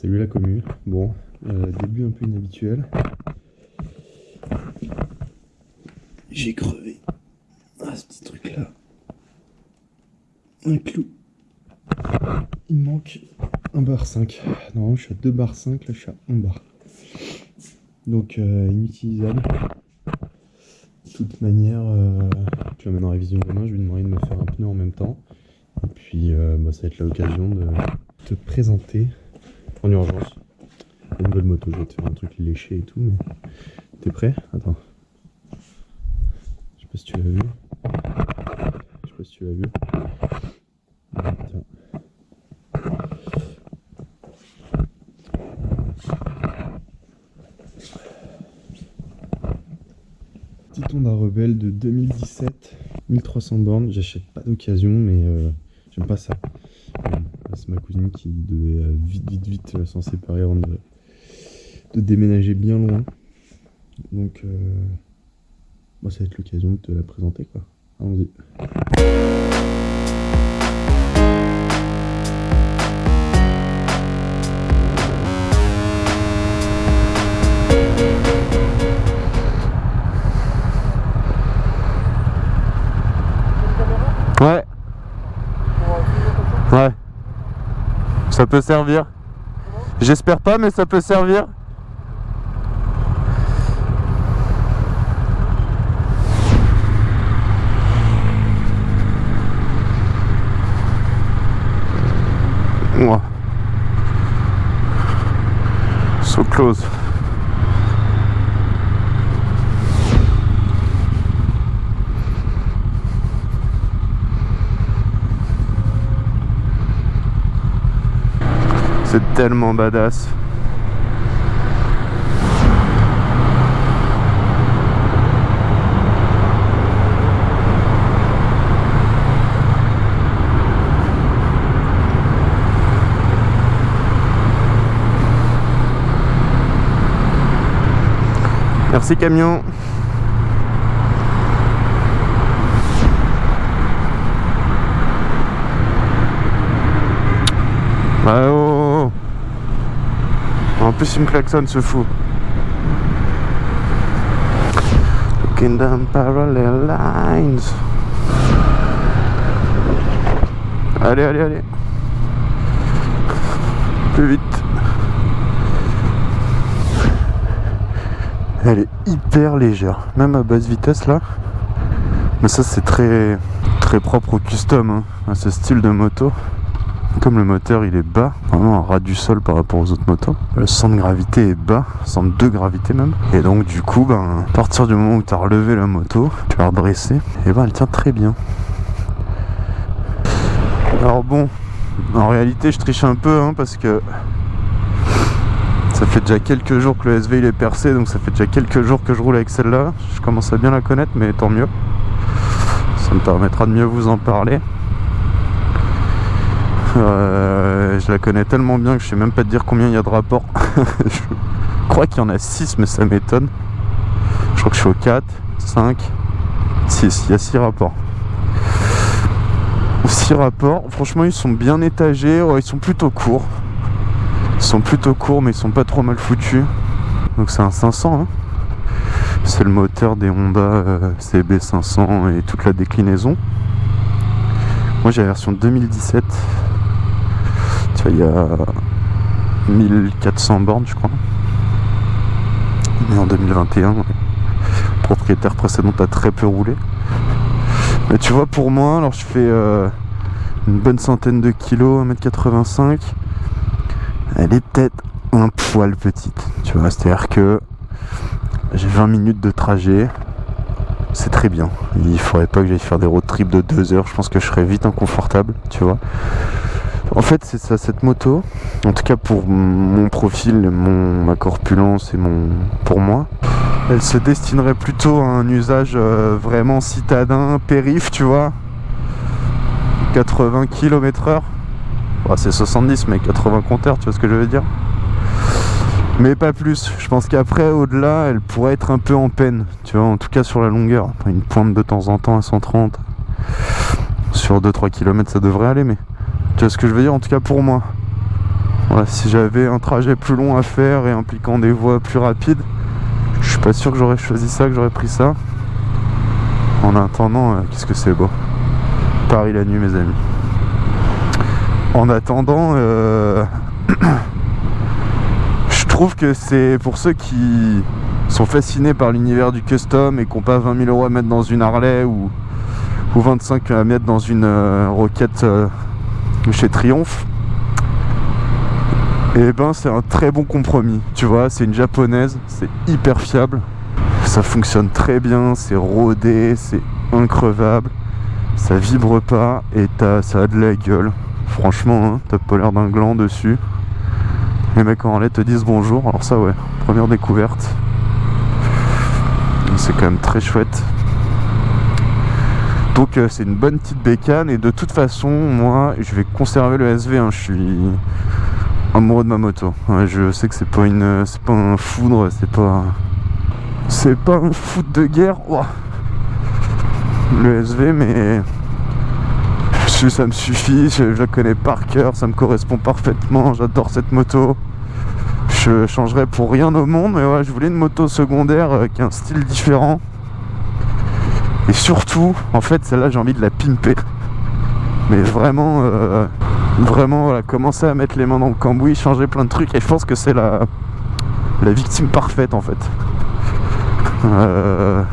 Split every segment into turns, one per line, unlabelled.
Salut la commune. Bon, euh, début un peu inhabituel. J'ai crevé. Ah, ce petit truc là. Un clou. Il me manque un bar 5. Normalement, je suis à 2 bar 5, là, je suis à 1 bar. Donc, euh, inutilisable. De toute manière, euh, je l'emmène en révision demain. Je lui demanderai de me faire un pneu en même temps. Et puis, bah, ça va être l'occasion de te présenter en urgence une nouvelle moto. Je vais te faire un truc léché et tout, mais t'es prêt? Attends. Je sais pas si tu l'as vu. Je sais pas si tu l'as vu. Tiens. Petit Honda Rebelle de 2017, 1300 bornes. J'achète pas d'occasion, mais euh, j'aime pas ça. Ma cousine qui devait euh, vite, vite, vite euh, s'en séparer avant de, de déménager bien loin. Donc, euh, bah, ça va être l'occasion de te la présenter, quoi. Allons-y.
Ça peut servir. J'espère pas, mais ça peut servir. Moi. So close. C'est tellement badass. Merci camion. Ah, oh, oh, oh. En plus il me klaxonne ce fou. Looking down parallel lines. Allez, allez, allez. Plus vite. Elle est hyper légère, même à basse vitesse là. Mais ça c'est très très propre au custom, hein, à ce style de moto. Comme le moteur il est bas, vraiment un ras du sol par rapport aux autres motos, le centre de gravité est bas, centre de gravité même. Et donc du coup, ben, à partir du moment où tu as relevé la moto, tu l'as redressée, et ben elle tient très bien. Alors bon, en réalité je triche un peu hein, parce que ça fait déjà quelques jours que le SV il est percé, donc ça fait déjà quelques jours que je roule avec celle-là. Je commence à bien la connaître, mais tant mieux. Ça me permettra de mieux vous en parler. Euh, je la connais tellement bien que je sais même pas te dire combien il y a de rapports. je crois qu'il y en a 6 mais ça m'étonne. Je crois que je suis au 4, 5, 6. Il y a 6 rapports. 6 rapports. Franchement ils sont bien étagés. Ils sont plutôt courts. Ils sont plutôt courts mais ils sont pas trop mal foutus. Donc c'est un 500. Hein. C'est le moteur des Honda euh, CB500 et toute la déclinaison. Moi j'ai la version 2017. Tu vois, il y a 1400 bornes, je crois. Mais en 2021, ouais. le propriétaire précédent a très peu roulé. Mais tu vois, pour moi, alors je fais euh, une bonne centaine de kilos, 1m85. Elle est peut-être un poil petite. Tu vois, c'est-à-dire que j'ai 20 minutes de trajet. C'est très bien. Il faudrait pas que j'aille faire des road trips de 2 heures. Je pense que je serais vite inconfortable, tu vois. En fait, c'est ça, cette moto, en tout cas pour mon profil, mon, ma corpulence et mon, pour moi, elle se destinerait plutôt à un usage euh, vraiment citadin, périph, tu vois. 80 km heure. Bah, c'est 70, mais 80 compteurs, tu vois ce que je veux dire mais pas plus. Je pense qu'après, au-delà, elle pourrait être un peu en peine. Tu vois, en tout cas sur la longueur. Une pointe de temps en temps à 130. Sur 2-3 km, ça devrait aller, mais tu vois ce que je veux dire En tout cas pour moi. Voilà, si j'avais un trajet plus long à faire et impliquant des voies plus rapides, je suis pas sûr que j'aurais choisi ça, que j'aurais pris ça. En attendant, euh, qu'est-ce que c'est beau. Paris la nuit, mes amis. En attendant, euh, je trouve que c'est pour ceux qui sont fascinés par l'univers du custom et qui n'ont pas 20 000 euros à mettre dans une Harley ou, ou 25 à mettre dans une euh, Roquette chez Triumph. Et ben c'est un très bon compromis, tu vois, c'est une japonaise, c'est hyper fiable, ça fonctionne très bien, c'est rodé, c'est increvable, ça vibre pas et ça a de la gueule. Franchement, hein, t'as pas l'air d'un gland dessus. Les mecs en lait te disent bonjour, alors ça ouais, première découverte. C'est quand même très chouette. Donc euh, c'est une bonne petite bécane et de toute façon moi je vais conserver le SV, hein. je suis amoureux de ma moto. je sais que c'est pas une, c'est pas un foudre, c'est pas, c'est pas un foot de guerre. Le SV, mais ça me suffit. Je, la connais par cœur, ça me correspond parfaitement. J'adore cette moto. Je changerais pour rien au monde, mais ouais, je voulais une moto secondaire euh, qui a un style différent. Et surtout, en fait, celle-là, j'ai envie de la pimper. Mais vraiment, euh, vraiment voilà, commencer à mettre les mains dans le cambouis, changer plein de trucs et je pense que c'est la, victime parfaite en fait. Euh,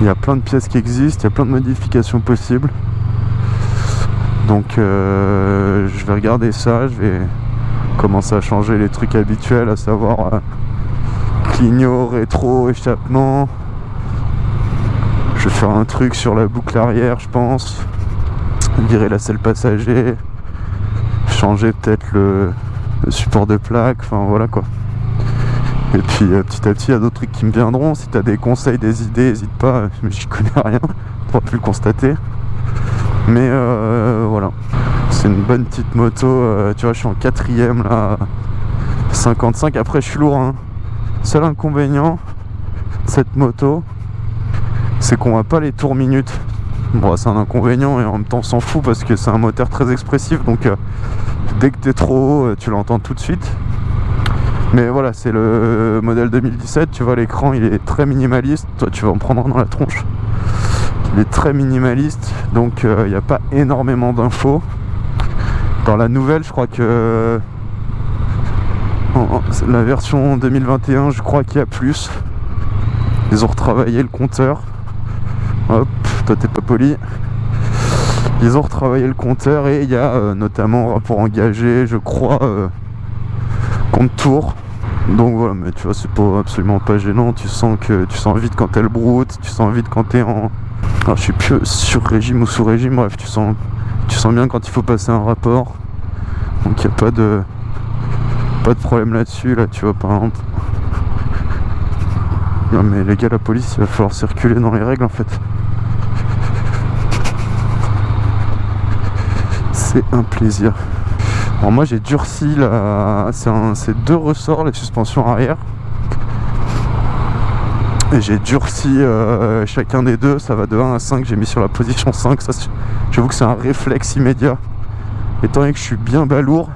il y a plein de pièces qui existent, il y a plein de modifications possibles. Donc euh, je vais regarder ça, je vais commencer à changer les trucs habituels, à savoir euh, clignot, rétro, échappement. Je vais faire un truc sur la boucle arrière, je pense virer la selle passager, changer peut-être le, support de plaque, enfin voilà quoi. Et puis euh, petit à petit, il y a d'autres trucs qui me viendront. Si tu as des conseils, des idées, n'hésite pas, mais j'y connais rien, pour plus le constater. Mais euh, voilà, c'est une bonne petite moto. Euh, tu vois, je suis en quatrième là, 55. Après, je suis lourd. Hein. Seul inconvénient cette moto, c'est qu'on voit pas les tours minutes. Bon, c'est un inconvénient et en même temps on s'en fout parce que c'est un moteur très expressif donc euh, dès que t'es trop haut, euh, tu l'entends tout de suite. Mais voilà, c'est le modèle 2017, tu vois l'écran il est très minimaliste, toi tu vas en prendre dans la tronche. Il est très minimaliste, donc euh, il n'y a pas énormément d'infos. Dans la nouvelle, je crois que la version 2021, je crois qu'il y a plus. Ils ont retravaillé le compteur. Hop, toi t'es pas poli. Ils ont retravaillé le compteur et il y a euh, notamment rapport engagé, je crois, euh, compte tour. Donc voilà, mais tu vois, c'est pas absolument pas gênant. Tu sens que tu sens vite quand elle broute, tu sens vite quand t'es en. Alors, je suis plus sur régime ou sous régime, bref, tu sens, tu sens bien quand il faut passer un rapport. Donc il n'y a pas de, pas de problème là-dessus, là, tu vois, par exemple. Non mais les gars, la police, il va falloir circuler dans les règles en fait. c'est un plaisir. Alors moi j'ai durci la... c'est deux ressorts les suspensions arrière. Et j'ai durci euh, chacun des deux, ça va de 1 à 5, j'ai mis sur la position 5, ça j'avoue que c'est un réflexe immédiat. Étant donné que je suis bien balourd,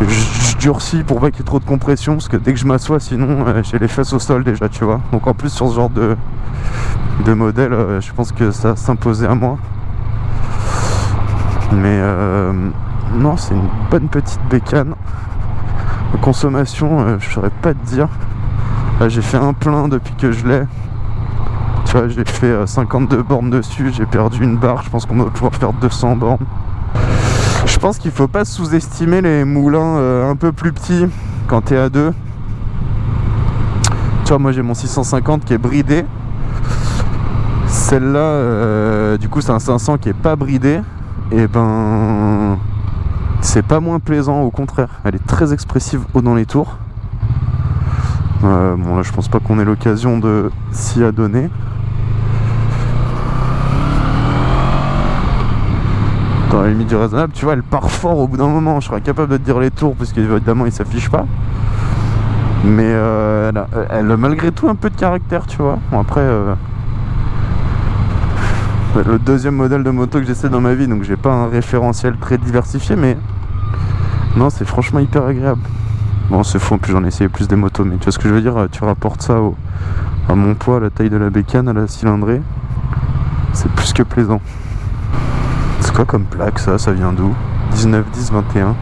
je, durcis pour pas qu'il y ait trop de compression, parce que dès que je m'assois sinon euh, j'ai les fesses au sol déjà tu vois. Donc en plus sur ce genre de, de modèle, euh, je pense que ça s'imposait à moi. Mais euh, non, c'est une bonne petite bécane. consommation, je saurais pas te dire. Là, j'ai fait un plein depuis que je l'ai. Tu vois, j'ai fait 52 euh, bornes dessus, j'ai perdu une barre. Je pense qu'on va pouvoir faire 200 bornes. Je pense qu'il faut pas sous-estimer les moulins un peu plus petits quand t'es à deux. Tu vois, moi j'ai mon 650 qui est bridé. Celle-là, du coup, c'est un 500 qui est pas bridé et ben c'est pas moins plaisant au contraire elle est très expressive haut dans les tours euh, bon là je pense pas qu'on ait l'occasion de s'y adonner dans la limite du raisonnable tu vois elle part fort au bout d'un moment je serais capable de te dire les tours parce qu'évidemment il s'affiche pas mais euh, elle, a, malgré tout un peu de caractère tu vois bon après euh, le deuxième modèle de moto que j'essaie dans ma vie, donc j'ai pas un référentiel très diversifié, mais non, c'est franchement hyper agréable. Bon, c'est faux, en plus j'en ai essayé plus des motos, mais tu vois ce que je veux dire Tu rapportes ça à mon poids, à la taille de la bécane, à la cylindrée, c'est plus que plaisant. Quoi comme plaque ça Ça vient d'où? 19, 10, 21.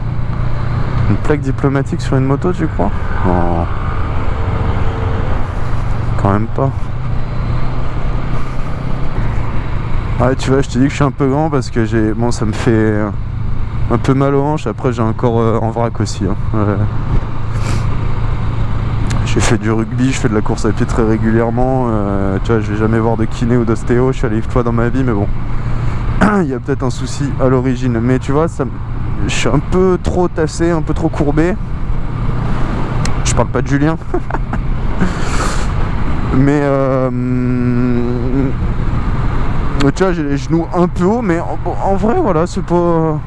Une plaque diplomatique sur une moto, tu crois? Non. Quand même pas. Ah tu vois je te dis que je suis un peu grand parce que j'ai bon ça me fait un peu mal aux hanches après j'ai un corps euh, en vrac aussi hein. j'ai fait du rugby je fais de la course à pied très régulièrement euh, tu vois je vais jamais voir de kiné ou d'ostéo je suis allé fois dans ma vie mais bon il y a peut-être un souci à l'origine mais tu vois ça je suis un peu trop tassé un peu trop courbé. Je parle pas de Julien. Mais euh, tu vois, j'ai les genoux un peu haut, mais en, vrai, voilà, c'est pas...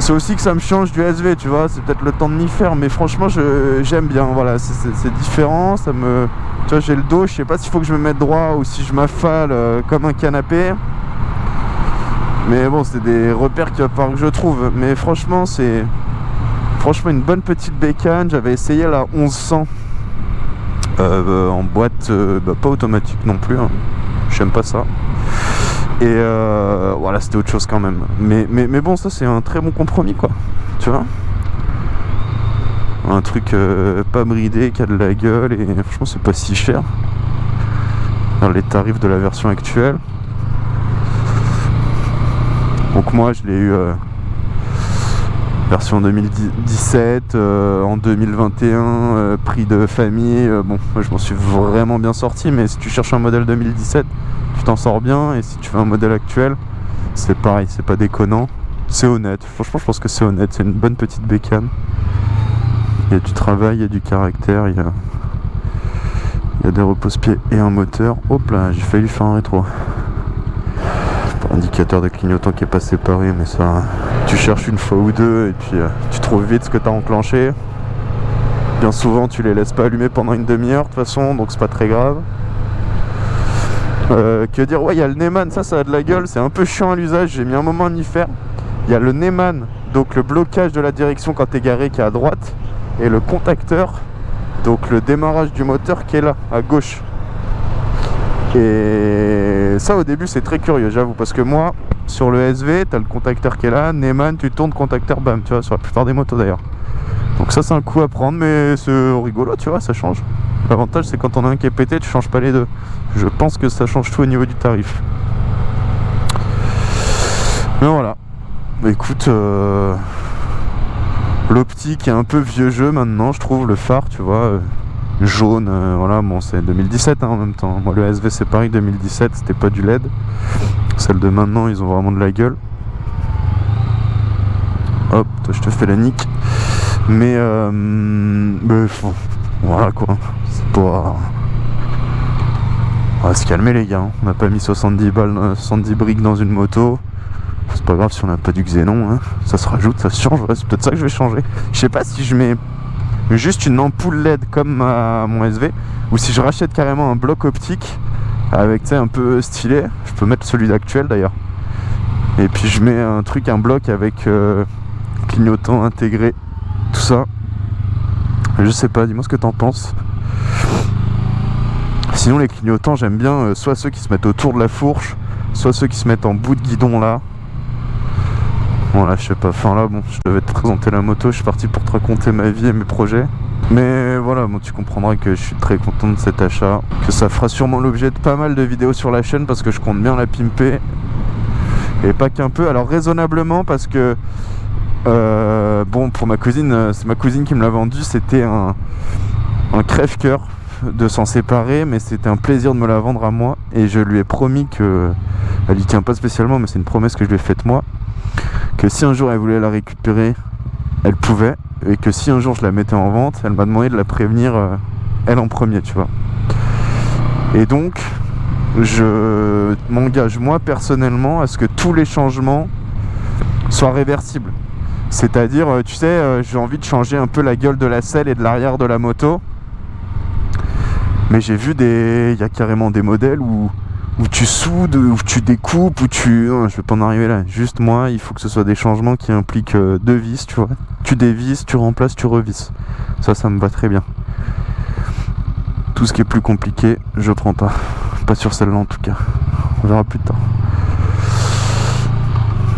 C'est aussi que ça me change du SV, tu vois, c'est peut-être le temps de m'y faire, mais franchement, j'aime bien, voilà, c'est différent, ça me... Tu vois, j'ai le dos, je sais pas s'il faut que je me mette droit ou si je m'affale euh, comme un canapé. Mais bon, c'est des repères que je trouve. Mais franchement, c'est... Franchement, une bonne petite bécane. J'avais essayé la 1100 euh, en boîte, euh, bah, pas automatique non plus. Hein. J'aime pas ça. Et euh, voilà, c'était autre chose quand même. Mais, mais, mais bon, ça c'est un très bon compromis, quoi. Tu vois? Un truc euh, pas bridé, qui a de la gueule, et franchement, c'est pas si cher. Les tarifs de la version actuelle. Donc moi, je l'ai eu... Euh, version 2017, en 2021, prix de famille. bon, moi je m'en suis vraiment bien sorti, mais si tu cherches un modèle 2017, tu t'en sors bien et si tu fais un modèle actuel c'est pareil c'est pas déconnant. C'est honnête. Franchement je pense que c'est honnête. C'est une bonne petite bécane. Il y a du travail il y a du caractère il y a, il y a des repose-pieds et un moteur. Hop là j'ai failli faire un rétro indicateur de clignotant qui est pas séparé mais ça tu cherches une fois ou deux et puis euh, tu trouves vite ce que tu as enclenché bien souvent tu les laisses pas allumer pendant une demi-heure de toute façon donc c'est pas très grave euh, que dire? Ouais, il y a le Neyman, ça, ça a de la gueule. C'est un peu chiant à l'usage. J'ai mis un moment à m'y faire. Il y a le Neyman, donc le blocage de la direction quand t'es garé qui est à droite. Et le contacteur, donc le démarrage du moteur qui est là, à gauche. Et ça, au début, c'est très curieux, j'avoue. Parce que moi, sur le SV, t'as le contacteur qui est là. Neyman, tu tournes contacteur, bam, tu vois, sur la plupart des motos d'ailleurs. Donc ça, c'est un coup à prendre, mais c'est rigolo, tu vois, ça change. L'avantage c'est quand on a un qui est pété, tu changes pas les deux. Je pense que ça change tout au niveau du tarif. Mais voilà. Bah, écoute, euh, l'optique est un peu vieux jeu maintenant, je trouve, le phare, tu vois. Euh, jaune, euh, voilà, bon c'est 2017 hein, en même temps. Moi le SV c'est pareil, 2017, c'était pas du LED. Celle de maintenant, ils ont vraiment de la gueule. Hop, toi je te fais la nique. Mais, euh, mais voilà quoi. C'est pas. On va se calmer les gars. Hein. On n'a pas mis 70 balles, 70 briques dans une moto. C'est pas grave si on n'a pas du xénon. Hein. Ça se rajoute, ça se change. c'est peut-être ça que je vais changer. Je sais pas si je mets juste une ampoule LED comme mon SV ou si je rachète carrément un bloc optique avec un peu stylé. Je peux mettre celui d'actuel d'ailleurs. Et puis je mets un truc, un bloc avec euh, clignotant intégré, tout ça. Je sais pas, dis-moi ce que t'en penses. Sinon les clignotants j'aime bien euh, soit ceux qui se mettent autour de la fourche, soit ceux qui se mettent en bout de guidon là. Bon là je sais pas, enfin là bon je devais te présenter la moto, je suis parti pour te raconter ma vie et mes projets. Mais voilà, bon, tu comprendras que je suis très content de cet achat, que ça fera sûrement l'objet de pas mal de vidéos sur la chaîne parce que je compte bien la pimper. Et pas qu'un peu, alors raisonnablement parce que euh, bon, pour ma cousine, euh, c'est ma cousine qui me l'a vendu. C'était un, crève-cœur de s'en séparer, mais c'était un plaisir de me la vendre à moi. Et je lui ai promis que. Elle y tient pas spécialement, mais c'est une promesse que je lui ai faite moi. Que si un jour elle voulait la récupérer, elle pouvait. Et que si un jour je la mettais en vente, elle m'a demandé de la prévenir, euh, elle en premier, tu vois. Et donc, je m'engage moi personnellement à ce que tous les changements soient réversibles. C'est-à-dire, euh, tu sais, euh, j'ai envie de changer un peu la gueule de la selle et de l'arrière de la moto. Mais j'ai vu des... Il y a carrément des modèles où, où tu soudes, où tu découpes, où tu... Je vais pas en arriver là. Juste moi, il faut que ce soit des changements qui impliquent euh, deux vis, tu vois. Tu dévisses, tu remplaces, tu revisses. Ça, ça me va très bien. Tout ce qui est plus compliqué, je prends pas. Pas sur celle-là en tout cas. On verra plus tard.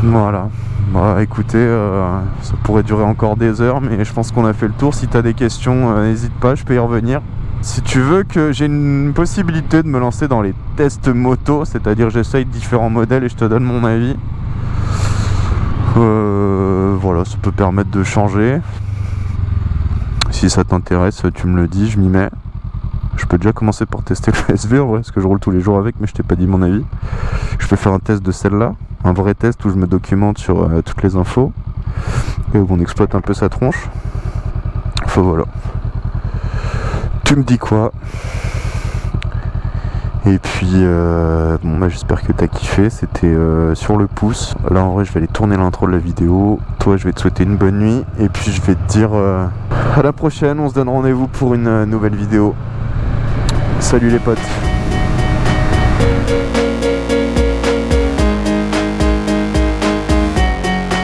Voilà. Bah écoutez, euh, ça pourrait durer encore des heures, mais je pense qu'on a fait le tour. Si tu as des questions, euh, n'hésite pas, je peux y revenir. Si tu veux que j'ai une possibilité de me lancer dans les tests moto, c'est-à-dire j'essaye différents modèles et je te donne mon avis. Euh, voilà, ça peut permettre de changer. Si ça t'intéresse, tu me le dis, je m'y mets. Je peux déjà commencer par tester le SV en vrai, parce que je roule tous les jours avec, mais je t'ai pas dit mon avis. Je peux faire un test de celle-là, un vrai test où je me documente sur euh, toutes les infos et où on exploite un peu sa tronche. Enfin voilà. Tu me dis quoi? Et puis, euh, bon, bah, j'espère que t'as kiffé. C'était euh, sur le pouce. Là, en vrai, je vais aller tourner l'intro de la vidéo. Toi, je vais te souhaiter une bonne nuit. Et puis, je vais te dire euh, à la prochaine. On se donne rendez-vous pour une nouvelle vidéo. Salut les potes.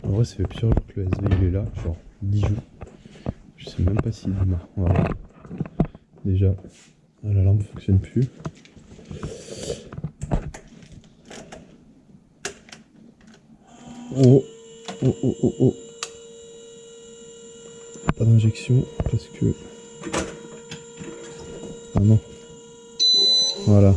En vrai, ça fait plusieurs jours que le SV il est là, genre 10 jours. Je sais même pas s'il démarre. On va voir. Déjà, ah, la lampe fonctionne plus. Oh, oh, oh, oh, oh. Pas d'injection parce que. Ah non. Voilà.